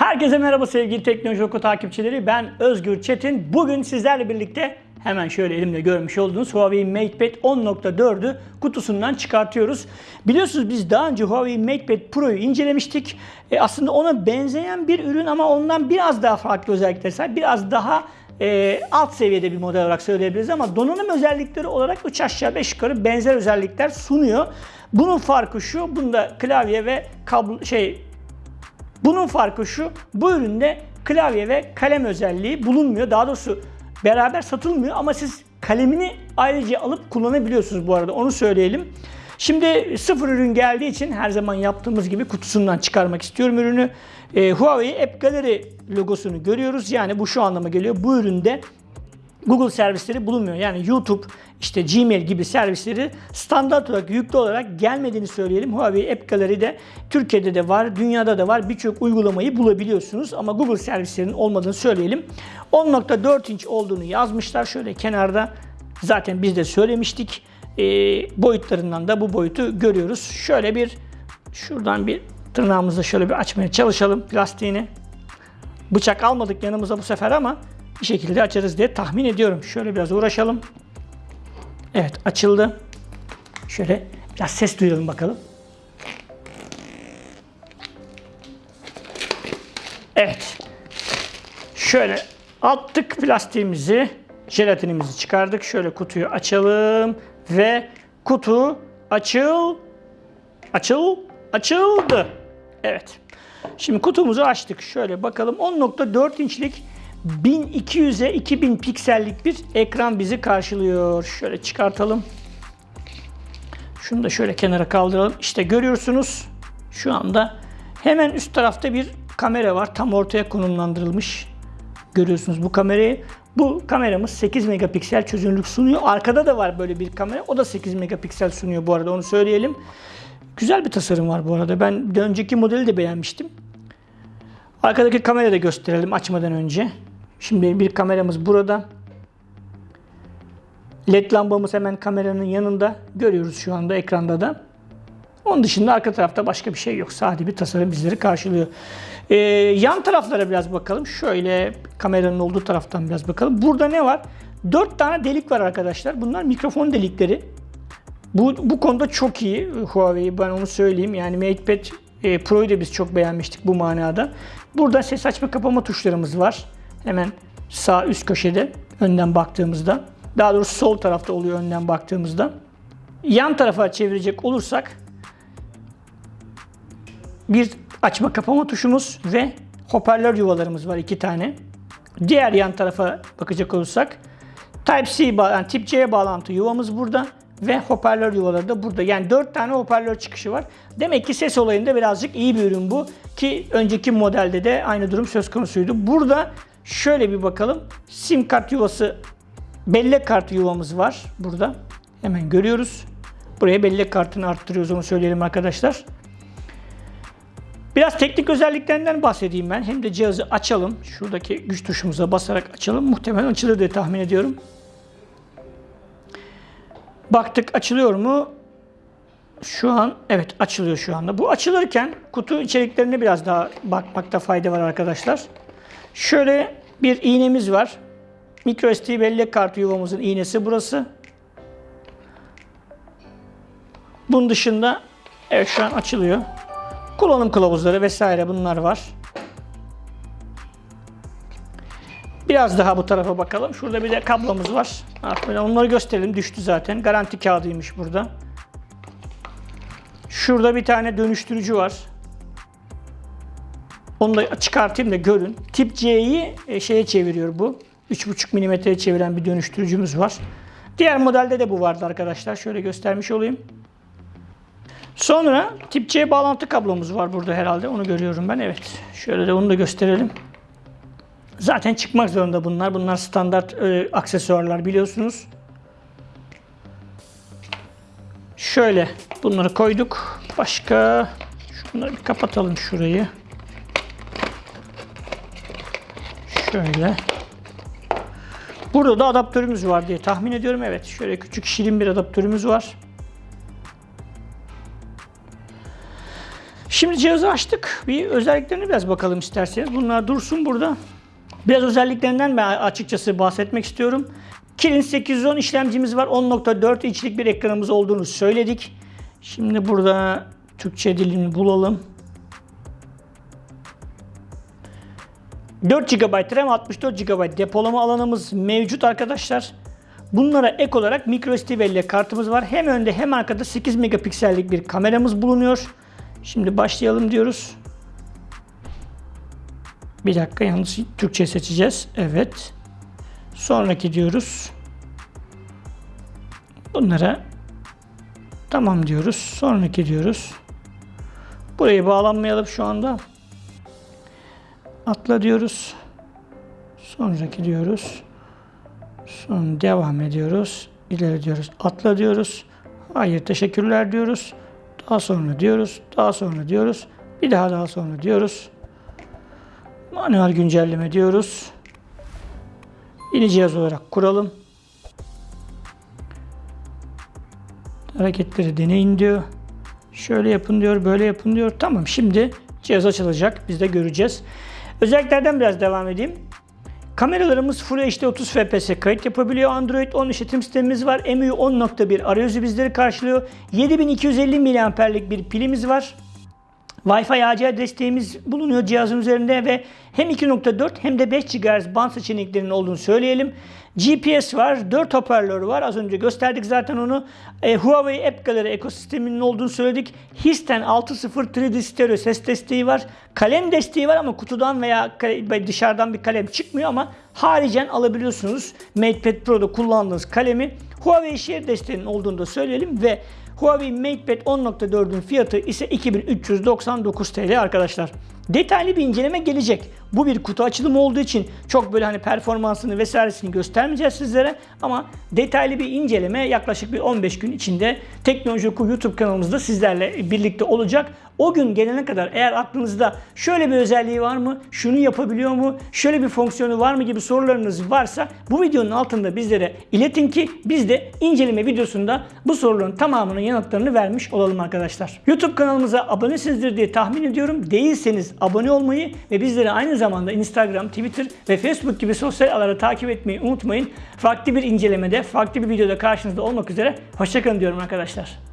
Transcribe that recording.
Herkese merhaba sevgili Teknoloji Oku takipçileri. Ben Özgür Çetin. Bugün sizlerle birlikte hemen şöyle elimde görmüş olduğunuz Huawei MatePad 10.4'ü kutusundan çıkartıyoruz. Biliyorsunuz biz daha önce Huawei MatePad Pro'yu incelemiştik. E, aslında ona benzeyen bir ürün ama ondan biraz daha farklı özellikler sahip. Biraz daha e, alt seviyede bir model olarak söyleyebiliriz ama donanım özellikleri olarak 3 aşağı 5 yukarı benzer özellikler sunuyor. Bunun farkı şu, bunda klavye ve kablo şey bunun farkı şu, bu üründe klavye ve kalem özelliği bulunmuyor. Daha doğrusu beraber satılmıyor ama siz kalemini ayrıca alıp kullanabiliyorsunuz bu arada onu söyleyelim. Şimdi sıfır ürün geldiği için her zaman yaptığımız gibi kutusundan çıkarmak istiyorum ürünü. Ee, Huawei App Gallery logosunu görüyoruz. Yani bu şu anlama geliyor. Bu üründe Google servisleri bulunmuyor. Yani YouTube, işte Gmail gibi servisleri standart olarak yüklü olarak gelmediğini söyleyelim. Huawei App Gallery'de Türkiye'de de var, dünyada da var. Birçok uygulamayı bulabiliyorsunuz ama Google servislerinin olmadığını söyleyelim. 10.4 inç olduğunu yazmışlar şöyle kenarda. Zaten biz de söylemiştik. E, boyutlarından da bu boyutu görüyoruz. Şöyle bir şuradan bir tırnağımızla şöyle bir açmaya çalışalım plastiğini. Bıçak almadık yanımıza bu sefer ama bir şekilde açarız diye tahmin ediyorum. Şöyle biraz uğraşalım. Evet açıldı. Şöyle biraz ses duyalım bakalım. Evet. Şöyle attık plastiğimizi, jelatinimizi çıkardık. Şöyle kutuyu açalım ve kutu açıl açıl açıldı. Evet. Şimdi kutumuzu açtık. Şöyle bakalım 10.4 inçlik 1200'e 2000 piksellik bir ekran bizi karşılıyor. Şöyle çıkartalım. Şunu da şöyle kenara kaldıralım. İşte görüyorsunuz şu anda hemen üst tarafta bir kamera var. Tam ortaya konumlandırılmış. Görüyorsunuz bu kamerayı. Bu kameramız 8 megapiksel çözünürlük sunuyor. Arkada da var böyle bir kamera. O da 8 megapiksel sunuyor bu arada onu söyleyelim. Güzel bir tasarım var bu arada. Ben önceki modeli de beğenmiştim. Arkadaki kamerayı da gösterelim açmadan önce. Şimdi bir kameramız burada. LED lambamız hemen kameranın yanında. Görüyoruz şu anda ekranda da. Onun dışında arka tarafta başka bir şey yok. Sade bir tasarım bizleri karşılıyor. Ee, yan taraflara biraz bakalım. Şöyle kameranın olduğu taraftan biraz bakalım. Burada ne var? 4 tane delik var arkadaşlar. Bunlar mikrofon delikleri. Bu, bu konuda çok iyi Huawei ben onu söyleyeyim. Yani MatePad e, Pro'yu da biz çok beğenmiştik bu manada. Burada ses açma kapama tuşlarımız var. Hemen sağ üst köşede önden baktığımızda. Daha doğrusu sol tarafta oluyor önden baktığımızda. Yan tarafa çevirecek olursak bir açma kapama tuşumuz ve hoparlör yuvalarımız var iki tane. Diğer yan tarafa bakacak olursak Type-C yani tip C bağlantı yuvamız burada ve hoparlör yuvaları da burada. Yani 4 tane hoparlör çıkışı var. Demek ki ses olayında birazcık iyi bir ürün bu. Ki önceki modelde de aynı durum söz konusuydu. Burada şöyle bir bakalım. Sim kart yuvası, bellek kartı yuvamız var burada. Hemen görüyoruz. Buraya bellek kartını arttırıyoruz onu söyleyelim arkadaşlar. Biraz teknik özelliklerinden bahsedeyim ben. Hem de cihazı açalım. Şuradaki güç tuşumuza basarak açalım. Muhtemelen açılır diye tahmin ediyorum. Baktık açılıyor mu? Şu an evet açılıyor şu anda. Bu açılırken kutu içeriklerine biraz daha bakmakta fayda var arkadaşlar. Şöyle bir iğnemiz var. MicroSD bellek kartı yuvamızın iğnesi burası. Bunun dışında evet şu an açılıyor. Kullanım kılavuzları vesaire bunlar var. Biraz daha bu tarafa bakalım. Şurada bir de kablomuz var. Onları gösterelim. Düştü zaten. Garanti kağıdıymış burada. Şurada bir tane dönüştürücü var. Onu da çıkartayım da görün. Tip C'yi e, şeye çeviriyor bu. 3.5 mm'ye çeviren bir dönüştürücümüz var. Diğer modelde de bu vardı arkadaşlar. Şöyle göstermiş olayım. Sonra tip C bağlantı kablomuz var burada herhalde. Onu görüyorum ben. Evet. Şöyle de onu da gösterelim. Zaten çıkmak zorunda bunlar. Bunlar standart e, aksesuarlar biliyorsunuz. Şöyle bunları koyduk. Başka şunları bir kapatalım şurayı. Şöyle. Burada da adaptörümüz var diye tahmin ediyorum. Evet şöyle küçük şirin bir adaptörümüz var. Şimdi cihazı açtık. Bir özelliklerine biraz bakalım isterseniz. Bunlar dursun burada. Biraz özelliklerinden ben açıkçası bahsetmek istiyorum. Kirin 810 işlemcimiz var. 10.4 inçlik bir ekranımız olduğunu söyledik. Şimdi burada Türkçe dilini bulalım. 4 GB RAM, 64 GB depolama alanımız mevcut arkadaşlar. Bunlara ek olarak micro SD belleği kartımız var. Hem önde hem arkada 8 megapiksellik bir kameramız bulunuyor. Şimdi başlayalım diyoruz. Bir dakika yalnız Türkçe seçeceğiz. Evet. Sonraki diyoruz. Bunlara tamam diyoruz. Sonraki diyoruz. Burayı bağlanmayalım şu anda. Atla diyoruz. Sonraki diyoruz. Sonra devam ediyoruz. İleri diyoruz. Atla diyoruz. Hayır teşekkürler diyoruz. Daha sonra diyoruz. Daha sonra diyoruz. Bir daha daha sonra diyoruz. Manuel güncelleme diyoruz. Yeni cihaz olarak kuralım. Hareketleri deneyin diyor. Şöyle yapın diyor, böyle yapın diyor. Tamam şimdi cihaz açılacak. Biz de göreceğiz. Özelliklerden biraz devam edeyim. Kameralarımız Full HD 30 fps kayıt yapabiliyor. Android 10 işletim sistemimiz var. MIUI 10.1 arayüzü bizleri karşılıyor. 7250 mAh'lik bir pilimiz var. Wi-Fi AC desteğimiz bulunuyor cihazın üzerinde ve hem 2.4 hem de 5 GHz band seçeneklerinin olduğunu söyleyelim. GPS var, 4 hoparlör var. Az önce gösterdik zaten onu. E, Huawei App Gallery ekosisteminin olduğunu söyledik. Histen 6.0 3D stereo ses desteği var. Kalem desteği var ama kutudan veya dışarıdan bir kalem çıkmıyor ama haricen alabiliyorsunuz. MatePad Pro'da kullandığınız kalemi. Huawei Share desteğinin olduğunu da söyleyelim ve Huawei MatePad 10.4'ün fiyatı ise 2399 TL arkadaşlar. Detaylı bir inceleme gelecek. Bu bir kutu açılımı olduğu için çok böyle hani performansını vesairesini göstermeyeceğiz sizlere ama detaylı bir inceleme yaklaşık bir 15 gün içinde Teknoloji Oku YouTube kanalımızda sizlerle birlikte olacak. O gün gelene kadar eğer aklınızda şöyle bir özelliği var mı, şunu yapabiliyor mu, şöyle bir fonksiyonu var mı gibi sorularınız varsa bu videonun altında bizlere iletin ki biz de inceleme videosunda bu soruların tamamının yanıtlarını vermiş olalım arkadaşlar. YouTube kanalımıza abonesinizdir diye tahmin ediyorum. Değilseniz abone olmayı ve bizleri aynı zamanda Instagram, Twitter ve Facebook gibi sosyal ağları takip etmeyi unutmayın. Farklı bir incelemede, farklı bir videoda karşınızda olmak üzere. Hoşçakalın diyorum arkadaşlar.